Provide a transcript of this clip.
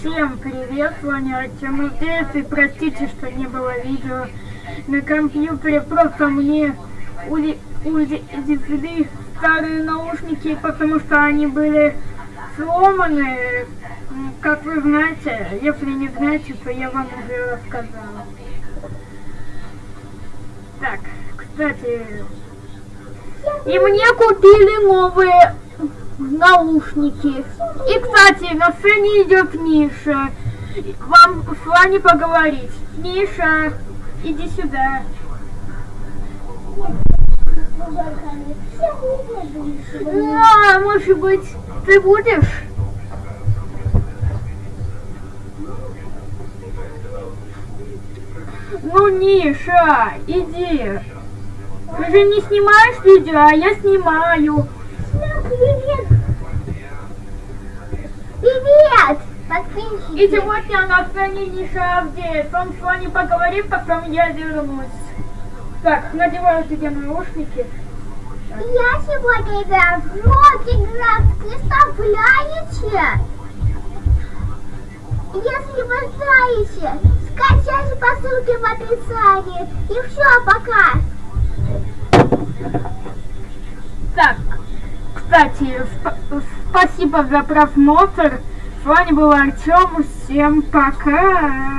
Всем привет, с вами Артем и простите, что не было видео на компьютере, просто мне увезли старые наушники, потому что они были сломаны, как вы знаете, если не знаете, то я вам уже рассказала. Так, кстати, и мне купили новые наушники. И, кстати, на сцене идет Миша. Вам с вами поговорить. Миша, иди сюда. А, может быть, ты будешь? Ну, Миша, иди. Ты же не снимаешь видео, а я снимаю. Привет! Привет! Подписчики! И сегодня на Ниша Авдеев. Он с вами поговорит, потом я вернусь. Так, надеваю тебе наушники. Я сегодня играю в Roblox, представляете? Если вы знаете, скачайте по ссылке в описании. И все, пока! Так, кстати, сп спасибо за просмотр. Вами был Артем. Всем пока.